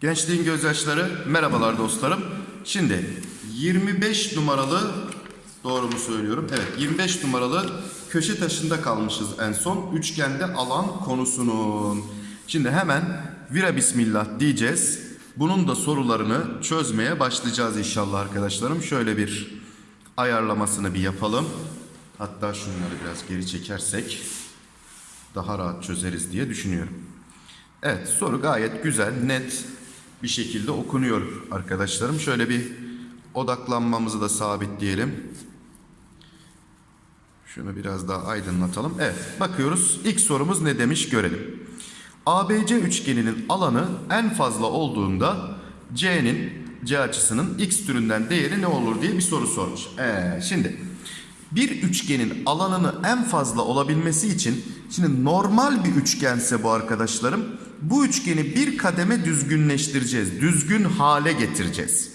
Gençliğin gözyaşları merhabalar dostlarım. Şimdi 25 numaralı doğru mu söylüyorum? Evet 25 numaralı köşe taşında kalmışız en son. Üçgende alan konusunun. Şimdi hemen vira bismillah diyeceğiz. Bunun da sorularını çözmeye başlayacağız inşallah arkadaşlarım. Şöyle bir ayarlamasını bir yapalım. Hatta şunları biraz geri çekersek daha rahat çözeriz diye düşünüyorum. Evet soru gayet güzel, net bir şekilde okunuyor arkadaşlarım. Şöyle bir odaklanmamızı da sabitleyelim. Şunu biraz daha aydınlatalım. Evet bakıyoruz. İlk sorumuz ne demiş görelim. ABC üçgeninin alanı en fazla olduğunda C'nin C açısının x türünden değeri ne olur diye bir soru sormuş. Ee, şimdi bir üçgenin alanını en fazla olabilmesi için şimdi normal bir üçgense bu arkadaşlarım bu üçgeni bir kademe düzgünleştireceğiz. Düzgün hale getireceğiz.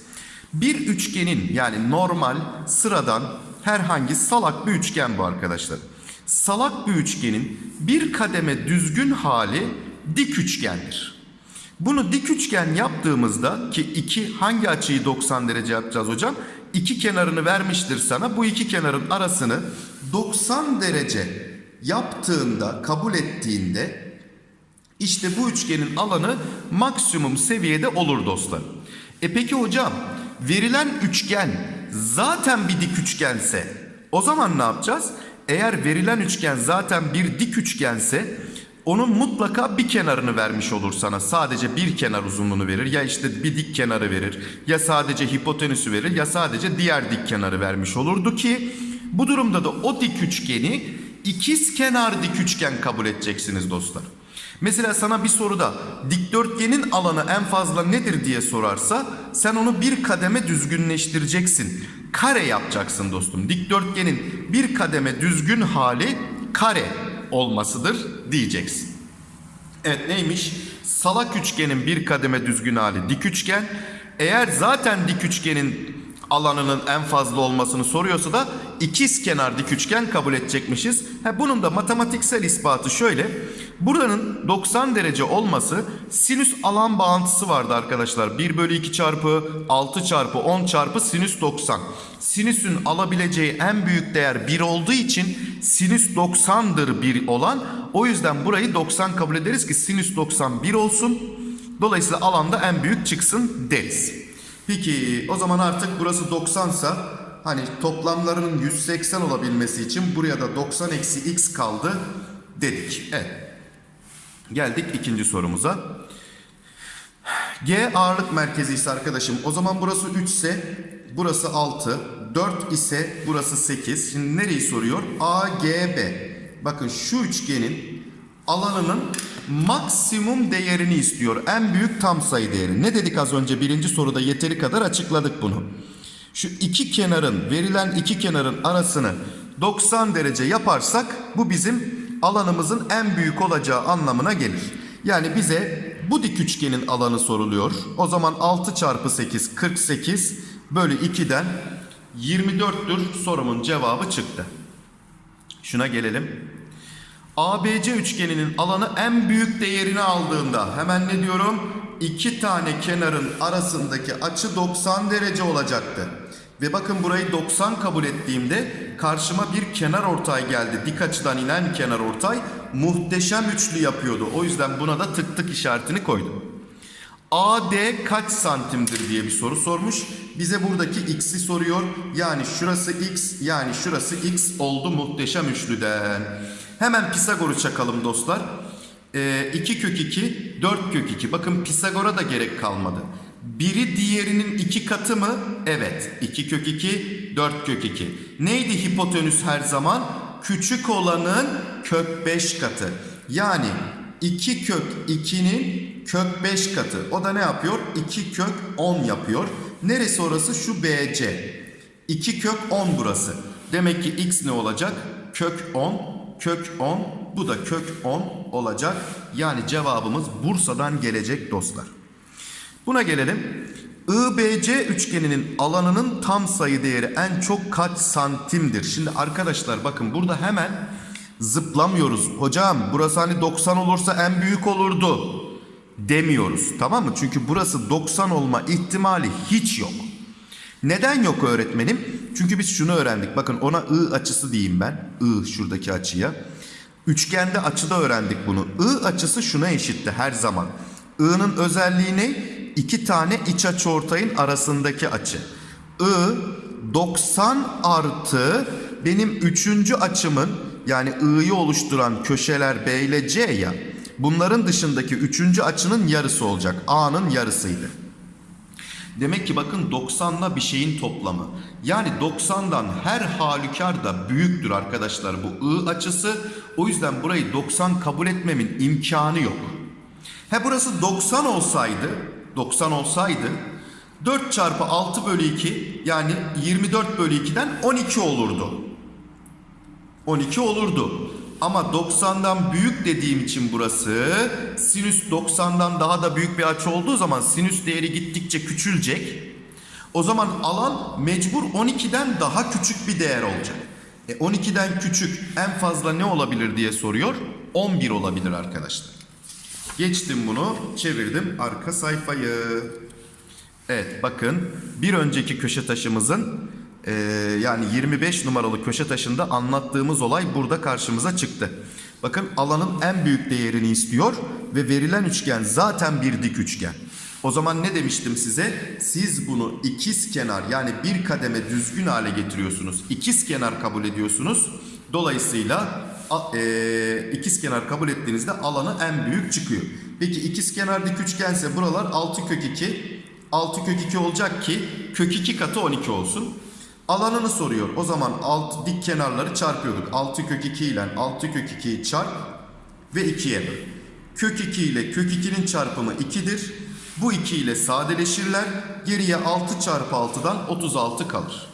Bir üçgenin yani normal sıradan herhangi salak bir üçgen bu arkadaşlar. Salak bir üçgenin bir kademe düzgün hali dik üçgendir. Bunu dik üçgen yaptığımızda ki iki hangi açıyı 90 derece yapacağız hocam? İki kenarını vermiştir sana. Bu iki kenarın arasını 90 derece yaptığında, kabul ettiğinde işte bu üçgenin alanı maksimum seviyede olur dostlar. E peki hocam verilen üçgen zaten bir dik üçgense o zaman ne yapacağız? Eğer verilen üçgen zaten bir dik üçgense onun mutlaka bir kenarını vermiş olur sana. Sadece bir kenar uzunluğunu verir. Ya işte bir dik kenarı verir. Ya sadece hipotenüsü verir. Ya sadece diğer dik kenarı vermiş olurdu ki bu durumda da o dik üçgeni ikiz kenar dik üçgen kabul edeceksiniz dostlar. Mesela sana bir soruda dikdörtgenin alanı en fazla nedir diye sorarsa sen onu bir kademe düzgünleştireceksin. Kare yapacaksın dostum. Dikdörtgenin bir kademe düzgün hali kare olmasıdır diyeceksin. Evet neymiş? Salak üçgenin bir kademe düzgün hali dik üçgen. Eğer zaten dik üçgenin alanının en fazla olmasını soruyorsa da ikiz kenar dik üçgen kabul edecekmişiz. Ha, bunun da matematiksel ispatı şöyle. Buranın 90 derece olması sinüs alan bağıntısı vardı arkadaşlar. 1 bölü 2 çarpı 6 çarpı 10 çarpı sinüs 90. Sinüsün alabileceği en büyük değer 1 olduğu için sinüs 90'dır 1 olan. O yüzden burayı 90 kabul ederiz ki sinüs 90 1 olsun. Dolayısıyla alanda en büyük çıksın deriz. Peki o zaman artık burası 90 sa hani toplamlarının 180 olabilmesi için buraya da 90 eksi x kaldı dedik. Evet. Geldik ikinci sorumuza. G ağırlık merkezi ise arkadaşım o zaman burası 3 ise burası 6, 4 ise burası 8. Şimdi nereyi soruyor? A, G, B. Bakın şu üçgenin alanının maksimum değerini istiyor. En büyük tam sayı değeri. Ne dedik az önce birinci soruda yeteri kadar açıkladık bunu. Şu iki kenarın verilen iki kenarın arasını 90 derece yaparsak bu bizim alanımızın en büyük olacağı anlamına gelir. Yani bize bu dik üçgenin alanı soruluyor. O zaman 6 çarpı 8 48 bölü 2'den 24'tür sorumun cevabı çıktı. Şuna gelelim. ABC üçgeninin alanı en büyük değerini aldığında hemen ne diyorum? İki tane kenarın arasındaki açı 90 derece olacaktı. Ve bakın burayı 90 kabul ettiğimde karşıma bir kenar ortay geldi. Dik açıdan inen kenar ortay muhteşem üçlü yapıyordu. O yüzden buna da tık tık işaretini koydum. AD kaç santimdir diye bir soru sormuş. Bize buradaki x'i soruyor. Yani şurası x yani şurası x oldu muhteşem üçlüden. Hemen Pisagor'u çakalım dostlar. Ee, 2 kök 2, 4 kök 2. Bakın Pisagor'a da gerek kalmadı. Biri diğerinin iki katı mı? Evet. 2 kök 2, 4 kök 2. Neydi hipotenüs her zaman? Küçük olanın kök 5 katı. Yani 2 kök 2'nin kök 5 katı. O da ne yapıyor? 2 kök 10 yapıyor. Neresi orası? Şu BC. 2 kök 10 burası. Demek ki x ne olacak? Kök 10 kök 10 bu da kök 10 olacak. Yani cevabımız Bursa'dan gelecek dostlar. Buna gelelim. IBC üçgeninin alanının tam sayı değeri en çok kaç santimdir? Şimdi arkadaşlar bakın burada hemen zıplamıyoruz. Hocam burası hani 90 olursa en büyük olurdu demiyoruz. Tamam mı? Çünkü burası 90 olma ihtimali hiç yok. Neden yok öğretmenim? Çünkü biz şunu öğrendik. Bakın ona I açısı diyeyim ben. I şuradaki açıya. Üçgende açıda öğrendik bunu. I açısı şuna eşitti her zaman. I'nın özelliği ne? İki tane iç açı ortayın arasındaki açı. I 90 artı benim üçüncü açımın yani I'yı oluşturan köşeler B ile C ya. Bunların dışındaki üçüncü açının yarısı olacak. A'nın yarısıydı. Demek ki bakın 90'la bir şeyin toplamı. Yani 90'dan her halükarda büyüktür arkadaşlar bu I açısı. O yüzden burayı 90 kabul etmemin imkanı yok. He burası 90 olsaydı, 90 olsaydı 4 çarpı 6 bölü 2 yani 24 bölü 2'den 12 olurdu. 12 olurdu. Ama 90'dan büyük dediğim için burası sinüs 90'dan daha da büyük bir açı olduğu zaman sinüs değeri gittikçe küçülecek. O zaman alan mecbur 12'den daha küçük bir değer olacak. E 12'den küçük en fazla ne olabilir diye soruyor. 11 olabilir arkadaşlar. Geçtim bunu çevirdim arka sayfayı. Evet bakın bir önceki köşe taşımızın e, yani 25 numaralı köşe taşında anlattığımız olay burada karşımıza çıktı. Bakın alanın en büyük değerini istiyor ve verilen üçgen zaten bir dik üçgen. O zaman ne demiştim size? Siz bunu ikiz kenar yani bir kademe düzgün hale getiriyorsunuz. İkiz kenar kabul ediyorsunuz. Dolayısıyla e, ikiz kenar kabul ettiğinizde alanı en büyük çıkıyor. Peki ikiz kenar dik üçgense buralar 6 kök 2 6 kök 2 olacak ki kök 2 katı 12 olsun. Alanını soruyor. O zaman alt dik kenarları çarpıyorduk. 6 kök 2 ile 6 kök 2'yi çarp ve 2'ye böl. Kök 2 ile kök 2'nin çarpımı 2'dir. Bu 2 ile sadeleşirler. Geriye 6 çarpı 6'dan 36 kalır.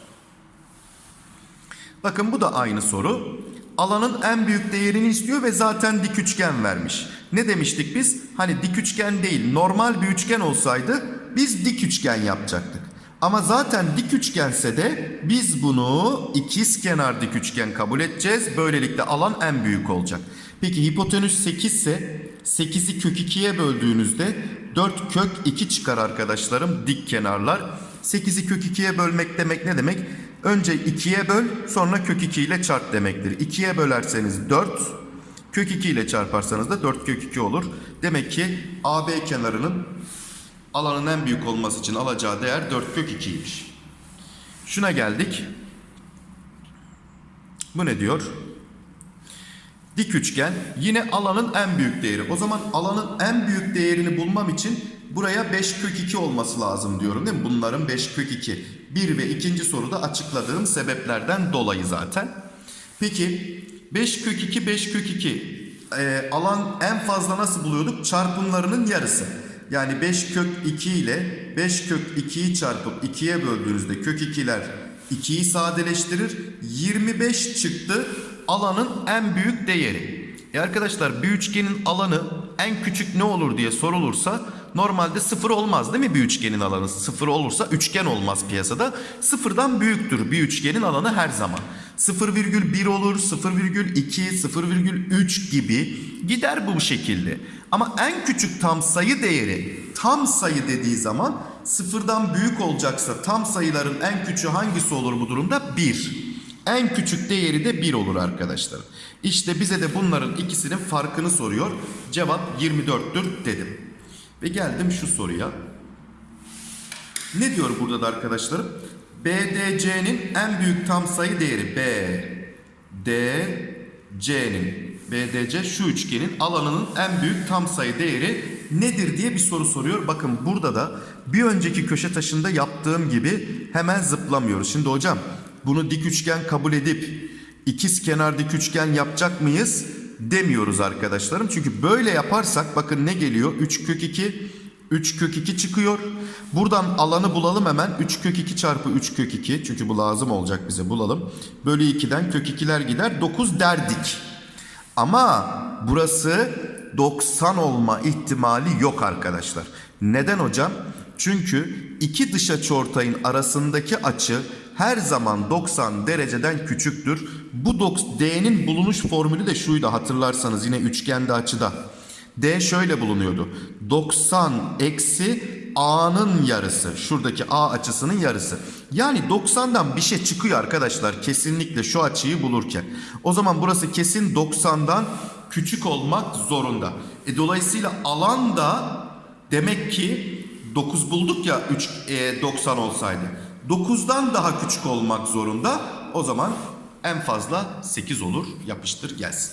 Bakın bu da aynı soru. Alanın en büyük değerini istiyor ve zaten dik üçgen vermiş. Ne demiştik biz? Hani dik üçgen değil normal bir üçgen olsaydı biz dik üçgen yapacaktık. Ama zaten dik üçgense de biz bunu ikiz kenar dik üçgen kabul edeceğiz. Böylelikle alan en büyük olacak. Peki hipotenüs 8 ise 8'i kök 2'ye böldüğünüzde 4 kök 2 çıkar arkadaşlarım dik kenarlar. 8'i kök 2'ye bölmek demek ne demek? Önce 2'ye böl sonra kök 2 ile çarp demektir. 2'ye bölerseniz 4 kök 2 ile çarparsanız da 4 kök 2 olur. Demek ki AB kenarının alanın en büyük olması için alacağı değer 4 kök 2'ymiş. Şuna geldik. Bu ne diyor? Dik üçgen yine alanın en büyük değeri. O zaman alanın en büyük değerini bulmam için buraya 5 kök 2 olması lazım diyorum değil mi? Bunların 5 kök 2. 1 ve 2. soruda açıkladığım sebeplerden dolayı zaten. Peki 5 kök 2 5 kök 2 Ee, alan en fazla nasıl buluyorduk? Çarpımlarının yarısı. Yani 5 kök 2 ile 5 kök 2'yi çarpıp 2'ye böldüğünüzde kök 2'ler 2'yi sadeleştirir. 25 çıktı alanın en büyük değeri. E arkadaşlar bir üçgenin alanı en küçük ne olur diye sorulursa normalde sıfır olmaz değil mi bir üçgenin alanı? Sıfır olursa üçgen olmaz piyasada. Sıfırdan büyüktür bir üçgenin alanı her zaman. 0,1 olur, 0,2, 0,3 gibi gider bu şekilde. Ama en küçük tam sayı değeri tam sayı dediği zaman sıfırdan büyük olacaksa tam sayıların en küçüğü hangisi olur bu durumda? 1. En küçük değeri de 1 olur arkadaşlar. İşte bize de bunların ikisinin farkını soruyor. Cevap 24'tür dedim. Ve geldim şu soruya. Ne diyor burada da arkadaşlarım? BDC'nin en büyük tam sayı değeri B, D, C'nin BDC şu üçgenin alanının en büyük tam sayı değeri nedir diye bir soru soruyor. Bakın burada da bir önceki köşe taşında yaptığım gibi hemen zıplamıyoruz. Şimdi hocam bunu dik üçgen kabul edip ikiz kenar dik üçgen yapacak mıyız? Demiyoruz arkadaşlarım. Çünkü böyle yaparsak bakın ne geliyor? 3 kök 2 3 kök 2 çıkıyor. Buradan alanı bulalım hemen. 3 kök 2 çarpı 3 kök 2. Çünkü bu lazım olacak bize bulalım. Bölü 2'den kök 2'ler gider. 9 derdik. Ama burası 90 olma ihtimali yok arkadaşlar. Neden hocam? Çünkü iki dış açıortayın arasındaki açı her zaman 90 dereceden küçüktür. Bu D'nin bulunuş formülü de şuydu hatırlarsanız yine üçgende açıda. D şöyle bulunuyordu. 90 eksi A'nın yarısı. Şuradaki A açısının yarısı. Yani 90'dan bir şey çıkıyor arkadaşlar. Kesinlikle şu açıyı bulurken. O zaman burası kesin 90'dan küçük olmak zorunda. E, dolayısıyla alan da demek ki 9 bulduk ya 3 e, 90 olsaydı. 9'dan daha küçük olmak zorunda. O zaman en fazla 8 olur. Yapıştır gelsin.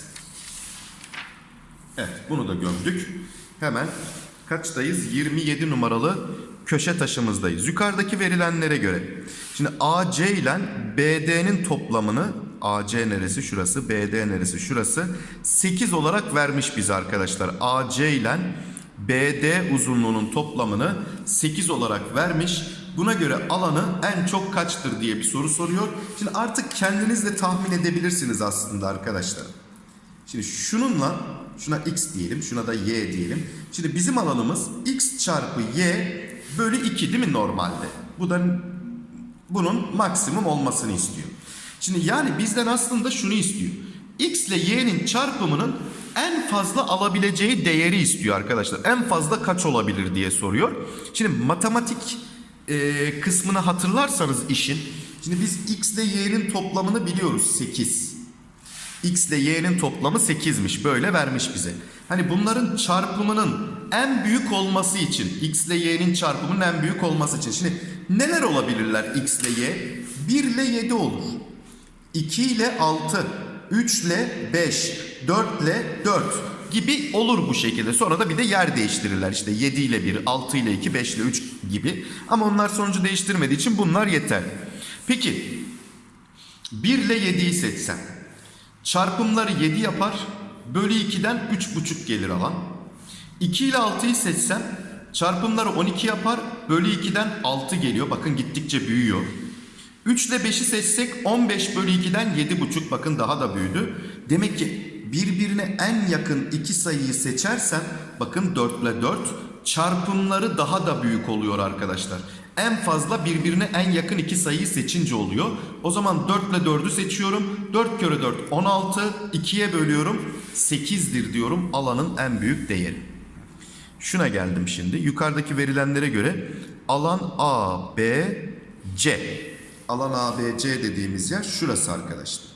Evet bunu da gömdük. Hemen kaçtayız? 27 numaralı köşe taşımızdayız. Yukarıdaki verilenlere göre. Şimdi AC ile BD'nin toplamını AC neresi şurası BD neresi şurası 8 olarak vermiş bize arkadaşlar. AC ile BD uzunluğunun toplamını 8 olarak vermiş. Buna göre alanı en çok kaçtır diye bir soru soruyor. Şimdi artık kendiniz de tahmin edebilirsiniz aslında arkadaşlar. Şimdi şununla şuna x diyelim, şuna da y diyelim. Şimdi bizim alanımız x çarpı y bölü 2 değil mi normalde? Bu da bunun maksimum olmasını istiyor. Şimdi yani bizden aslında şunu istiyor. X ile y'nin çarpımının en fazla alabileceği değeri istiyor arkadaşlar. En fazla kaç olabilir diye soruyor. Şimdi matematik e, kısmını hatırlarsanız işin. Şimdi biz x ile y'nin toplamını biliyoruz 8. X ile y'nin toplamı 8'miş. Böyle vermiş bize. Hani bunların çarpımının en büyük olması için x ile y'nin çarpımının en büyük olması için. Şimdi neler olabilirler x ile y? 1 ile 7 olur. 2 ile 6, 3 ile 5, 4 ile 4 gibi olur bu şekilde. Sonra da bir de yer değiştirirler. İşte 7 ile 1, 6 ile 2, 5 ile 3 gibi. Ama onlar sonucu değiştirmediği için bunlar yeter. Peki 1 ile 7'yi seçsem Çarpımları 7 yapar. Bölü 2'den 3,5 gelir alan. 2 ile 6'yı seçsem çarpımları 12 yapar. Bölü 2'den 6 geliyor. Bakın gittikçe büyüyor. 3 ile 5'i seçsek 15 bölü 2'den 7,5 bakın daha da büyüdü. Demek ki birbirine en yakın iki sayıyı seçersem bakın 4 ile 4 çarpımları daha da büyük oluyor arkadaşlar. En fazla birbirine en yakın iki sayıyı seçince oluyor. O zaman 4 ile 4'ü seçiyorum. 4 kere 4 16. 2'ye bölüyorum. 8'dir diyorum alanın en büyük değeri. Şuna geldim şimdi. Yukarıdaki verilenlere göre alan A, B, C. Alan A, B, C dediğimiz yer şurası arkadaşlar.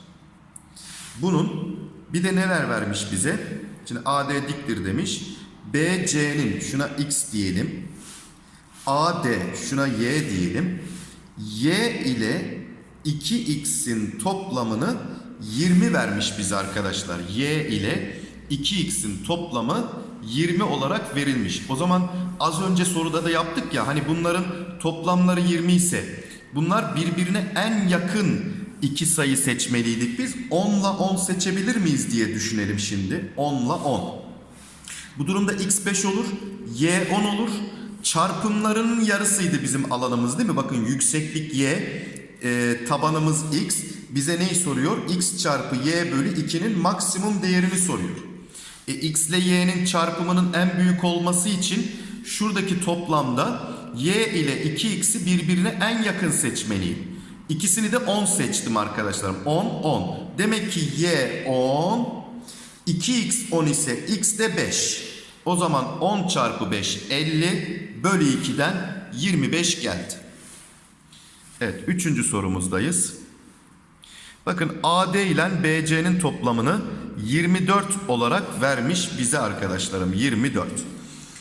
Bunun bir de neler vermiş bize? Şimdi AD diktir demiş. BC'nin şuna X diyelim. AD şuna Y diyelim. Y ile 2x'in toplamını 20 vermiş bize arkadaşlar. Y ile 2x'in toplamı 20 olarak verilmiş. O zaman az önce soruda da yaptık ya hani bunların toplamları 20 ise bunlar birbirine en yakın iki sayı seçmeliydik biz. 10 ile 10 seçebilir miyiz diye düşünelim şimdi. 10 ile 10. Bu durumda x 5 olur, y 10 olur. Çarpımlarının yarısıydı bizim alanımız değil mi? Bakın yükseklik y, e, tabanımız x. Bize neyi soruyor? x çarpı y bölü 2'nin maksimum değerini soruyor. E, x ile y'nin çarpımının en büyük olması için şuradaki toplamda y ile 2x'i birbirine en yakın seçmeliyim. İkisini de 10 seçtim arkadaşlarım. 10, 10. Demek ki y 10, 2x 10 ise x de 5. O zaman 10 çarpı 5 50 bölü 2'den 25 geldi. Evet üçüncü sorumuzdayız. Bakın AD ile BC'nin toplamını 24 olarak vermiş bize arkadaşlarım 24.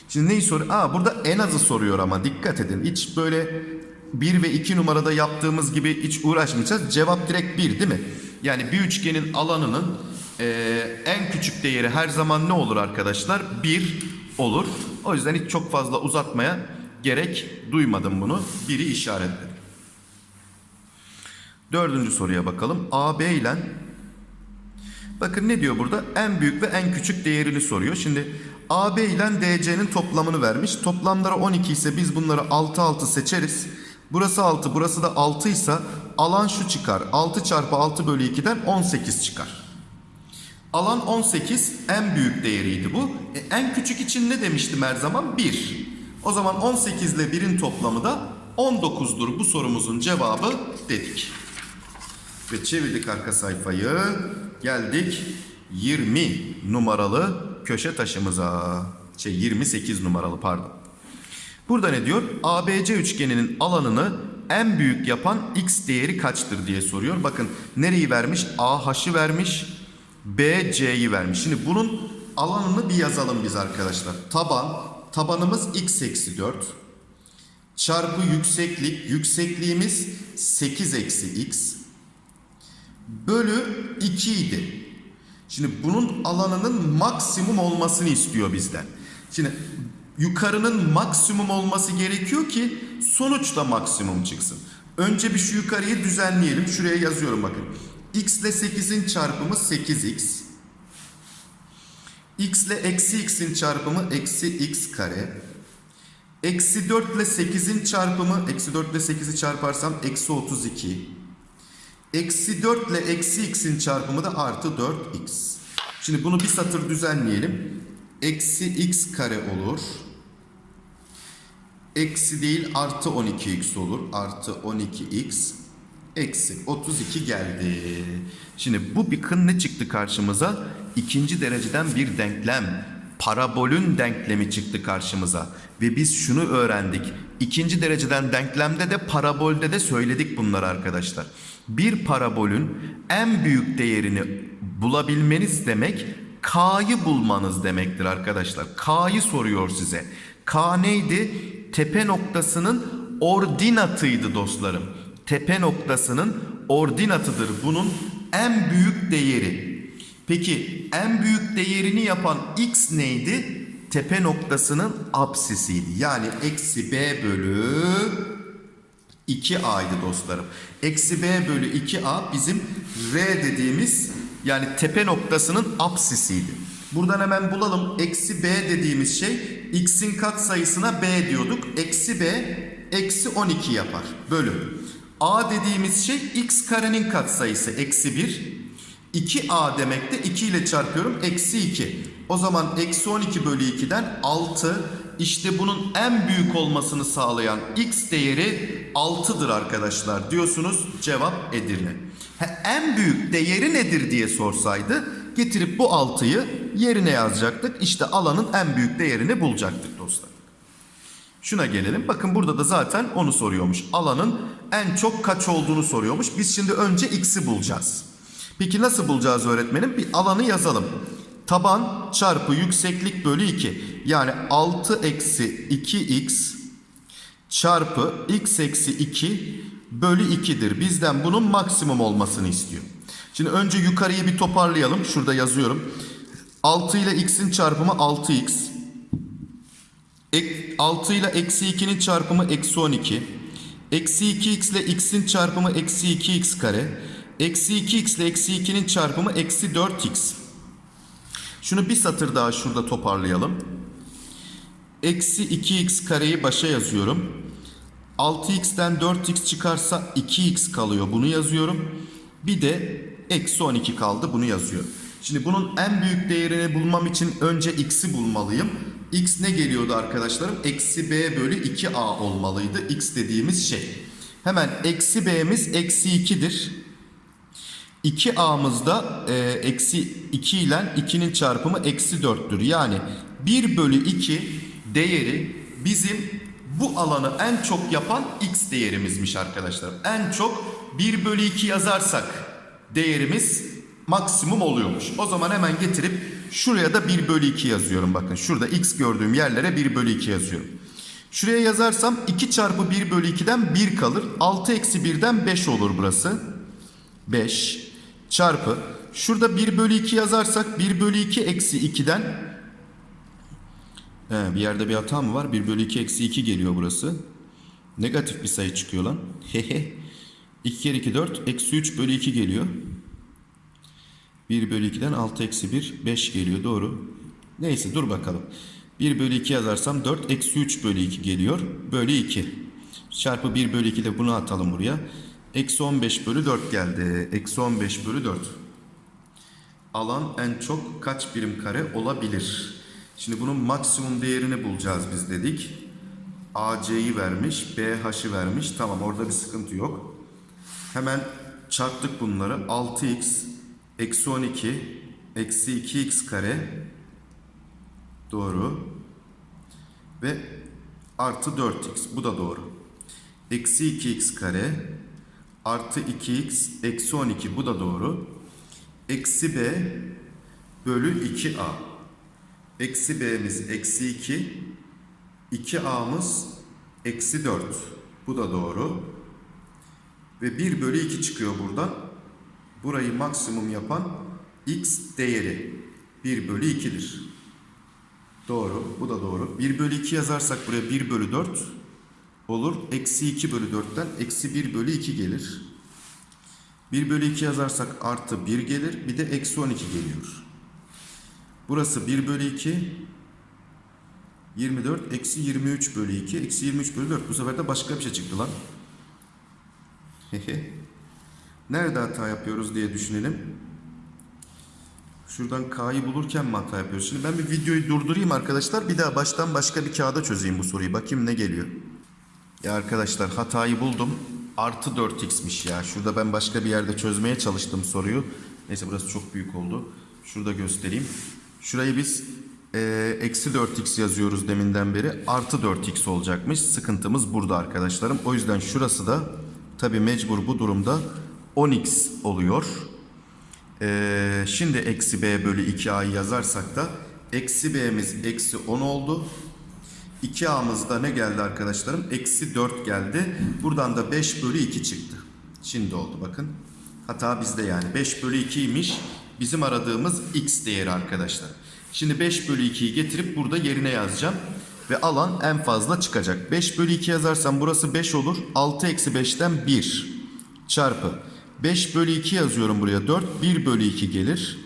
Şimdi neyi soruyor? Aa burada en azı soruyor ama dikkat edin. Hiç böyle 1 ve 2 numarada yaptığımız gibi hiç uğraşmayacağız. Cevap direkt 1 değil mi? Yani bir üçgenin alanının e, en küçük değeri her zaman ne olur arkadaşlar? 1 olur. O yüzden hiç çok fazla uzatmaya gerek duymadım bunu. 1'i işaretledim. Dördüncü soruya bakalım. AB ile bakın ne diyor burada? En büyük ve en küçük değerini soruyor. Şimdi AB ile DC'nin toplamını vermiş. Toplamları 12 ise biz bunları 6 6 seçeriz. Burası 6, burası da 6 ise alan şu çıkar. 6 çarpı 6 bölü 2'den 18 çıkar. Alan 18 en büyük değeriydi bu. E, en küçük için ne demiştim her zaman? 1. O zaman 18 ile 1'in toplamı da 19'dur bu sorumuzun cevabı dedik. Ve çevirdik arka sayfayı. Geldik 20 numaralı köşe taşımıza. Şey 28 numaralı pardon. Burada ne diyor? ABC üçgeninin alanını en büyük yapan x değeri kaçtır diye soruyor. Bakın nereyi vermiş? AH'ı vermiş. BC'yi vermiş. Şimdi bunun alanını bir yazalım biz arkadaşlar. Taban, tabanımız x eksi 4. Çarpı yükseklik, yüksekliğimiz 8 eksi x. Bölü 2 idi. Şimdi bunun alanının maksimum olmasını istiyor bizden. Şimdi yukarının maksimum olması gerekiyor ki sonuç da maksimum çıksın. Önce bir şu yukarıyı düzenleyelim. Şuraya yazıyorum bakın. x ile 8'in çarpımı 8x. x ile eksi x'in çarpımı eksi x kare. Eksi 4 ile 8'in çarpımı, eksi 4 ile 8'i çarparsam eksi 32. Eksi 4 ile eksi x'in çarpımı da artı 4x. Şimdi bunu bir satır düzenleyelim. Eksi x kare olur. Eksi değil artı 12x olur. Artı 12x. Eksi 32 geldi. Şimdi bu bakın ne çıktı karşımıza? İkinci dereceden bir denklem. Parabolün denklemi çıktı karşımıza. Ve biz şunu öğrendik. İkinci dereceden denklemde de parabolde de söyledik bunları arkadaşlar. Bir parabolün en büyük değerini bulabilmeniz demek K'yı bulmanız demektir arkadaşlar. K'yı soruyor size. K neydi? Tepe noktasının ordinatıydı dostlarım. Tepe noktasının ordinatıdır bunun en büyük değeri. Peki en büyük değerini yapan x neydi? Tepe noktasının apsisiydi. Yani eksi b bölü 2a'ydı dostlarım. Eksi b bölü 2a bizim r dediğimiz yani tepe noktasının apsisiydi. Buradan hemen bulalım. Eksi b dediğimiz şey x'in kat sayısına b diyorduk. Eksi b eksi 12 yapar. Bölü. a dediğimiz şey x karenin kat sayısı eksi 1. 2a demek de 2 ile çarpıyorum. Eksi 2. O zaman eksi 12 bölü 2'den 6. İşte bunun en büyük olmasını sağlayan x değeri 6'dır arkadaşlar diyorsunuz. Cevap Edirne. Ha, en büyük değeri nedir diye sorsaydı getirip bu 6'yı yerine yazacaktık. İşte alanın en büyük değerini bulacaktık dostlar. Şuna gelelim. Bakın burada da zaten onu soruyormuş. Alanın en çok kaç olduğunu soruyormuş. Biz şimdi önce x'i bulacağız. Peki nasıl bulacağız öğretmenim? Bir alanı yazalım. Taban çarpı yükseklik bölü 2. Yani 6 eksi 2x çarpı x eksi 2 bölü 2'dir. Bizden bunun maksimum olmasını istiyor. Şimdi önce yukarıyı bir toparlayalım. Şurada yazıyorum. 6 ile x'in çarpımı 6x. 6 ile eksi 2'nin çarpımı eksi 12. Eksi 2x ile x'in çarpımı eksi 2x kare. Eksi 2x ile eksi 2'nin çarpımı eksi 4x. Şunu bir satır daha şurada toparlayalım. Eksi 2x kareyi başa yazıyorum. 6x'ten 4x çıkarsa 2x kalıyor. Bunu yazıyorum. Bir de eksi 12 kaldı. Bunu yazıyorum. Şimdi bunun en büyük değerini bulmam için önce x'i bulmalıyım. x ne geliyordu arkadaşlarım? Eksi b bölü 2a olmalıydı. x dediğimiz şey. Hemen eksi b'miz eksi 2'dir. 2a'mızda e, eksi 2 ile 2'nin çarpımı eksi 4'tür. Yani 1 bölü 2 değeri bizim bu alanı en çok yapan x değerimizmiş arkadaşlar. En çok 1 bölü 2 yazarsak değerimiz maksimum oluyormuş. O zaman hemen getirip şuraya da 1 bölü 2 yazıyorum. Bakın şurada x gördüğüm yerlere 1 bölü 2 yazıyorum. Şuraya yazarsam 2 çarpı 1 bölü 2'den 1 kalır. 6 eksi 1'den 5 olur burası. 5 çarpı şurada 1 bölü 2 yazarsak 1 bölü 2 eksi 2'den He, bir yerde bir hata mı var? 1 bölü 2 eksi 2 geliyor burası. Negatif bir sayı çıkıyor lan. Hehe. 2 kere 2 4 eksi 3 bölü 2 geliyor. 1 bölü 2'den 6 eksi 1 5 geliyor doğru. Neyse dur bakalım. 1 bölü 2 yazarsam 4 eksi 3 bölü 2 geliyor. Bölü 2. Çarpı 1 bölü 2 de bunu atalım buraya. Eksi 15 bölü 4 geldi. Eksi 15 bölü 4. Alan en çok kaç birim kare olabilir? Şimdi bunun maksimum değerini bulacağız biz dedik. AC'yi vermiş, BH'ı vermiş. Tamam orada bir sıkıntı yok. Hemen çarptık bunları. 6x eksi 12 eksi 2x kare doğru ve artı 4x bu da doğru. Eksi 2x kare artı 2x eksi 12 bu da doğru. Eksi b bölü 2a. Eksi b'miz eksi 2. 2a'mız eksi 4. Bu da doğru. Ve 1 bölü 2 çıkıyor buradan. Burayı maksimum yapan x değeri 1 bölü 2'dir. Doğru. Bu da doğru. 1 bölü 2 yazarsak buraya 1 bölü 4 olur. Eksi 2 bölü 4'ten eksi 1 bölü 2 gelir. 1 bölü 2 yazarsak artı 1 gelir. Bir de eksi 12 geliyor. Burası 1 bölü 2. 24 eksi 23 bölü 2. Eksi 23 bölü 4. Bu sefer de başka bir şey çıktı lan. Nerede hata yapıyoruz diye düşünelim. Şuradan K'yı bulurken mi hata yapıyoruz? Şimdi ben bir videoyu durdurayım arkadaşlar. Bir daha baştan başka bir kağıda çözeyim bu soruyu. Bakayım ne geliyor. Ya arkadaşlar hatayı buldum. Artı 4x'miş ya. Şurada ben başka bir yerde çözmeye çalıştım soruyu. Neyse burası çok büyük oldu. Şurada göstereyim. Şurayı biz eee, eksi 4x yazıyoruz deminden beri. Artı 4x olacakmış. Sıkıntımız burada arkadaşlarım. O yüzden şurası da tabi mecbur bu durumda 10x oluyor. Ee, şimdi eksi b bölü 2a'yı yazarsak da eksi b'miz eksi 10 oldu. 2a'mızda ne geldi arkadaşlarım? Eksi 4 geldi. Buradan da 5 bölü 2 çıktı. Şimdi oldu bakın. Hata bizde yani. 5 bölü 2'ymiş. Bizim aradığımız x değeri arkadaşlar. Şimdi 5 bölü 2'yi getirip burada yerine yazacağım. Ve alan en fazla çıkacak. 5 bölü 2 yazarsam burası 5 olur. 6 eksi 5'ten 1 çarpı. 5 bölü 2 yazıyorum buraya 4. 1 bölü 2 gelir.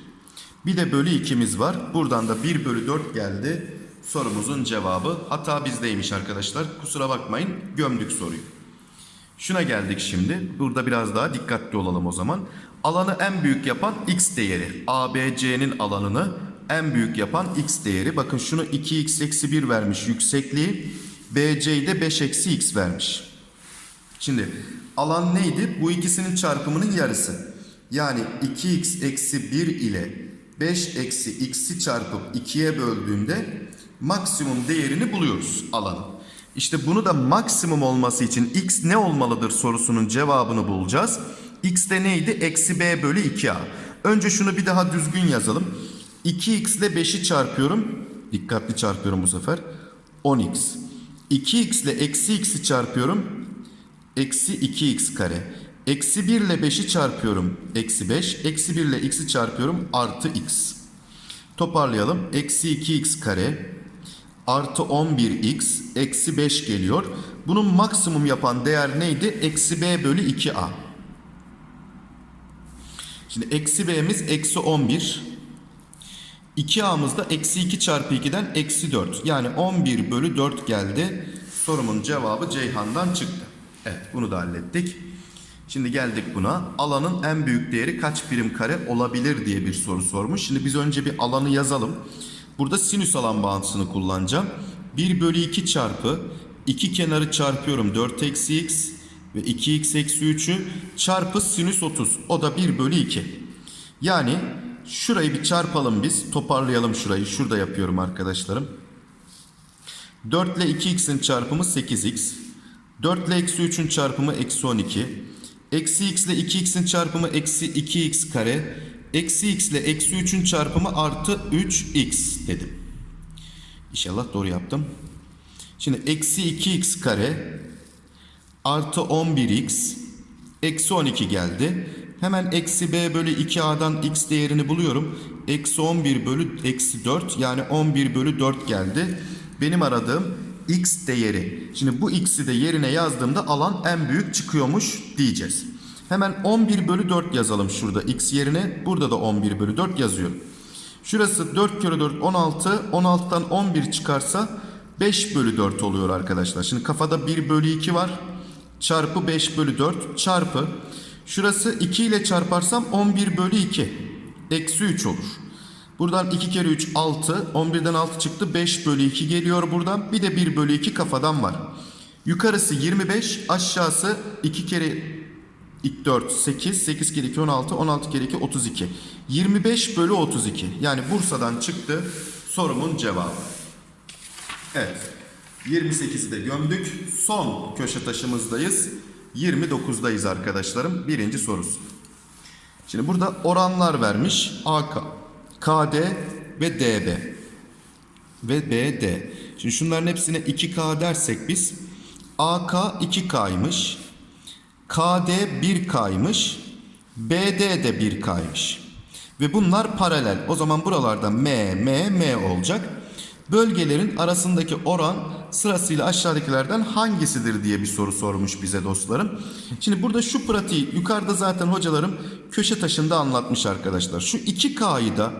Bir de bölü 2'miz var. Buradan da 1 bölü 4 geldi. Sorumuzun cevabı hata bizdeymiş arkadaşlar. Kusura bakmayın gömdük soruyu. Şuna geldik şimdi. Burada biraz daha dikkatli olalım o zaman. Alanı en büyük yapan x değeri. ABC'nin alanını en büyük yapan x değeri. Bakın şunu 2x eksi 1 vermiş yüksekliği. BC'yi de 5 eksi x vermiş. Şimdi alan neydi? Bu ikisinin çarpımının yarısı. Yani 2x eksi 1 ile 5 eksi x'i çarpıp 2'ye böldüğünde maksimum değerini buluyoruz alanın. İşte bunu da maksimum olması için x ne olmalıdır sorusunun cevabını bulacağız. x de neydi? Eksi b bölü 2a. Önce şunu bir daha düzgün yazalım. 2x ile 5'i çarpıyorum. Dikkatli çarpıyorum bu sefer. 10x. 2x ile eksi x'i çarpıyorum. Eksi 2x kare. Eksi 1 ile 5'i çarpıyorum. Eksi 5. Eksi 1 ile x'i çarpıyorum. Artı x. Toparlayalım. Eksi 2x kare. Artı 11x. Eksi 5 geliyor. Bunun maksimum yapan değer neydi? Eksi b bölü 2a. Şimdi eksi b'miz eksi 11. 2a'mız da eksi 2 çarpı 2'den eksi 4. Yani 11 bölü 4 geldi. Sorumun cevabı Ceyhan'dan çıktı. Evet bunu da hallettik. Şimdi geldik buna. Alanın en büyük değeri kaç birim kare olabilir diye bir soru sormuş. Şimdi biz önce bir alanı yazalım. Burada sinüs alan bağıntısını kullanacağım. 1 bölü 2 çarpı 2 kenarı çarpıyorum 4 eksi x ve 2x eksi 3'ü çarpı sinüs 30. O da 1 bölü 2. Yani şurayı bir çarpalım biz. Toparlayalım şurayı. Şurada yapıyorum arkadaşlarım. 4 ile 2x'in çarpımı 8x. 4 ile eksi 3'ün çarpımı eksi 12. Eksi x ile 2x'in çarpımı eksi 2x kare. Eksi x ile eksi 3'ün çarpımı artı 3x dedim. İnşallah doğru yaptım. Şimdi eksi 2x kare artı 11x eksi 12 geldi. Hemen eksi b bölü 2a'dan x değerini buluyorum. Eksi 11 bölü eksi 4 yani 11 bölü 4 geldi. Benim aradığım x değeri. Şimdi bu x'i de yerine yazdığımda alan en büyük çıkıyormuş diyeceğiz. Hemen 11 bölü 4 yazalım şurada x yerine. Burada da 11 bölü 4 yazıyorum. Şurası 4 kere 4 16. 16'dan 11 çıkarsa 5 bölü 4 oluyor arkadaşlar. Şimdi kafada 1 bölü 2 var. Çarpı 5 bölü 4 çarpı. Şurası 2 ile çarparsam 11 bölü 2. Eksi 3 olur. Buradan 2 kere 3 6. 11'den 6 çıktı. 5 bölü 2 geliyor buradan. Bir de 1 bölü 2 kafadan var. Yukarısı 25. Aşağısı 2 kere 2 4 8. 8 kere 2 16. 16 kere 2 32. 25 bölü 32. Yani Bursa'dan çıktı sorumun cevabı. Evet. 28'i de gömdük. Son köşe taşımızdayız. 29'dayız arkadaşlarım. Birinci sorusu. Şimdi burada oranlar vermiş. AK, KD ve DB. Ve BD. Şimdi şunların hepsine 2K dersek biz AK 2K'ymış. KD 1K'ymış. BD de 1K'ymış. Ve bunlar paralel. O zaman buralarda M, M, M olacak. Bölgelerin arasındaki oran sırasıyla aşağıdakilerden hangisidir diye bir soru sormuş bize dostlarım. Şimdi burada şu pratiği yukarıda zaten hocalarım köşe taşında anlatmış arkadaşlar. Şu 2K'yı da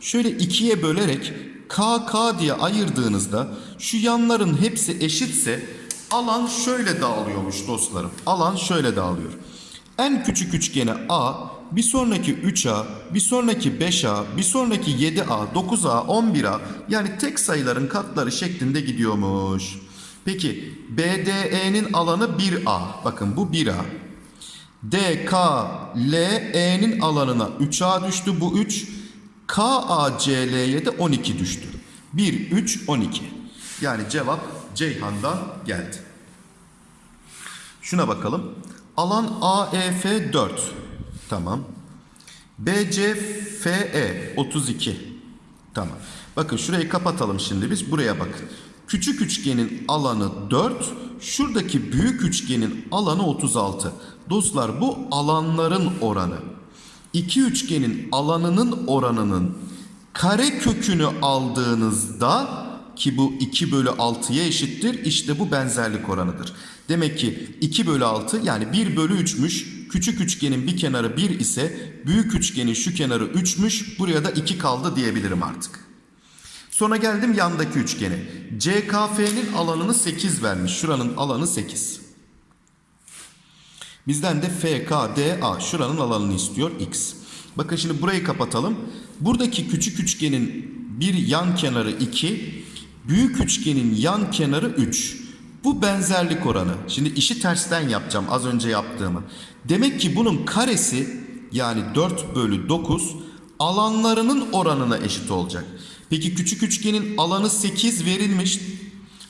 şöyle ikiye bölerek K, K diye ayırdığınızda şu yanların hepsi eşitse alan şöyle dağılıyormuş dostlarım. Alan şöyle dağılıyor. En küçük üçgene A, bir sonraki 3A, bir sonraki 5A, bir sonraki 7A, 9A, 11A yani tek sayıların katları şeklinde gidiyormuş. Peki BDE'nin alanı 1A. Bakın bu 1A. DKLE'nin alanına 3A düştü bu 3. KACL'ye de 12 düştü. 1, 3, 12. Yani cevap Ceyhan'dan geldi. Şuna bakalım. Alan AEF 4. Tamam. BCFE 32. Tamam. Bakın şurayı kapatalım şimdi biz. Buraya bakın. Küçük üçgenin alanı 4. Şuradaki büyük üçgenin alanı 36. Dostlar bu alanların oranı. İki üçgenin alanının oranının kare kökünü aldığınızda ki bu 2 bölü 6'ya eşittir. İşte bu benzerlik oranıdır. Demek ki 2 bölü 6 yani 1 bölü 3'müş. Küçük üçgenin bir kenarı 1 ise büyük üçgenin şu kenarı 3'müş. Buraya da 2 kaldı diyebilirim artık. Sonra geldim yandaki üçgene. CKF'nin alanını 8 vermiş. Şuranın alanı 8. Bizden de FKDA şuranın alanını istiyor X. Bakın şimdi burayı kapatalım. Buradaki küçük üçgenin bir yan kenarı 2, büyük üçgenin yan kenarı 3. Bu benzerlik oranı. Şimdi işi tersten yapacağım az önce yaptığımı. Demek ki bunun karesi yani 4 bölü 9 alanlarının oranına eşit olacak. Peki küçük üçgenin alanı 8 verilmiş.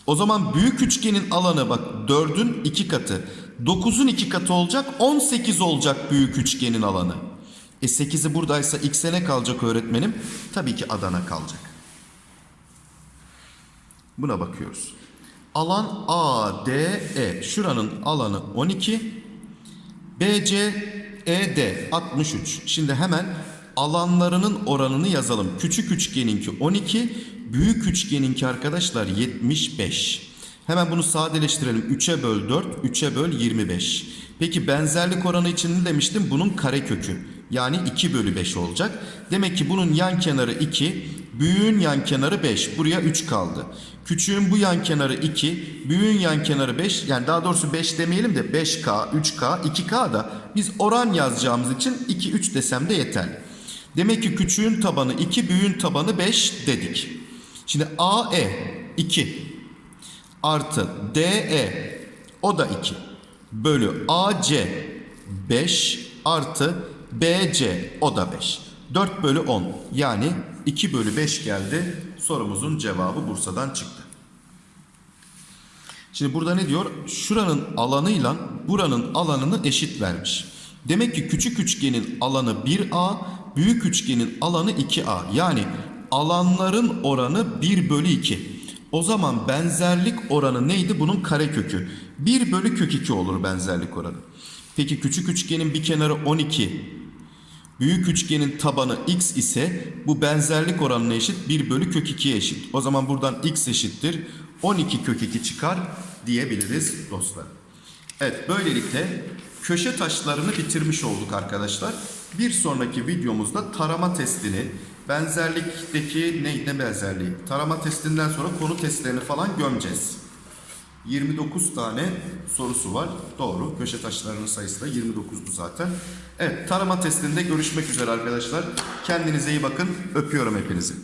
O zaman büyük üçgenin alanı bak 4'ün 2 katı. 9'un 2 katı olacak 18 olacak büyük üçgenin alanı. E 8'i buradaysa x'e ne kalacak öğretmenim? Tabii ki Adana kalacak. Buna bakıyoruz. Alan ADE şuranın alanı 12. BC ED 63. Şimdi hemen alanlarının oranını yazalım. Küçük üçgeninki 12, büyük üçgeninki arkadaşlar 75. Hemen bunu sadeleştirelim. 3'e böl 4, 3'e böl 25. Peki benzerlik oranı için ne demiştim? Bunun karekökü. Yani 2 bölü 5 olacak. Demek ki bunun yan kenarı 2, büyüğün yan kenarı 5. Buraya 3 kaldı. Küçüğün bu yan kenarı 2, büyüğün yan kenarı 5. Yani daha doğrusu 5 demeyelim de 5K, 3K, 2K da biz oran yazacağımız için 2, 3 desem de yeterli. Demek ki küçüğün tabanı 2, büyüğün tabanı 5 dedik. Şimdi AE 2 artı DE o da 2 bölü AC 5 artı BC o da 5. 4 bölü 10 yani 2 bölü 5 geldi. Sorumuzun cevabı Bursa'dan çıktı. Şimdi burada ne diyor? Şuranın alanıyla buranın alanını eşit vermiş. Demek ki küçük üçgenin alanı 1A, büyük üçgenin alanı 2A. Yani alanların oranı 1 bölü 2. O zaman benzerlik oranı neydi? Bunun karekökü. 1 bölü kök 2 olur benzerlik oranı. Peki küçük üçgenin bir kenarı 12, büyük üçgenin tabanı x ise bu benzerlik oranına eşit 1 bölü kök 2'ye eşit. O zaman buradan x eşittir 12 kök 2 çıkar diyebiliriz dostlar. Evet böylelikle köşe taşlarını bitirmiş olduk arkadaşlar. Bir sonraki videomuzda tarama testini, benzerlikteki ne, ne benzerliği? Tarama testinden sonra konu testlerini falan gömeceğiz. 29 tane sorusu var. Doğru. Köşe taşlarının sayısı da 29'du zaten. Evet tarama testinde görüşmek üzere arkadaşlar. Kendinize iyi bakın. Öpüyorum hepinizi.